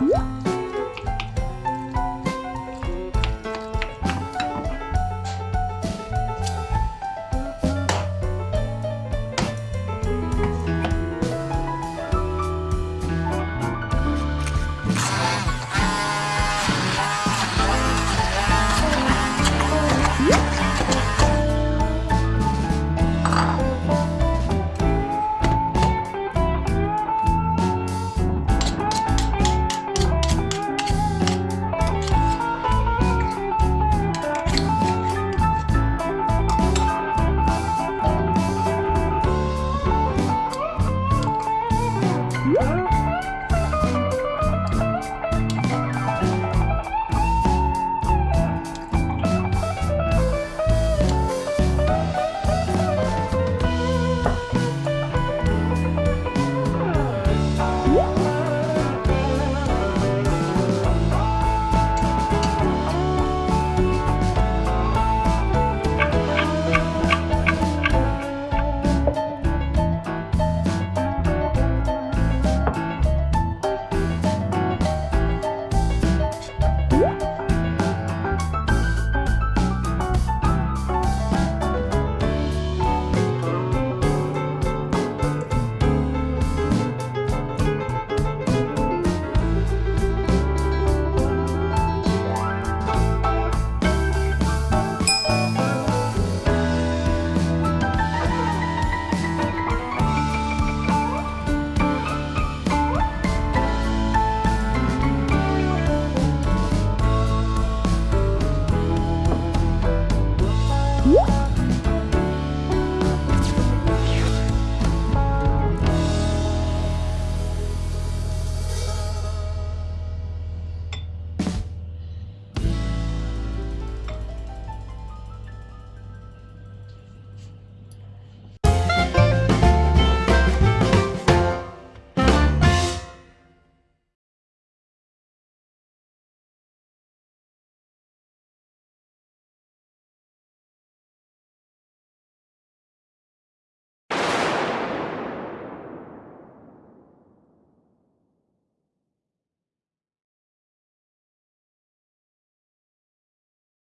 안녕 음.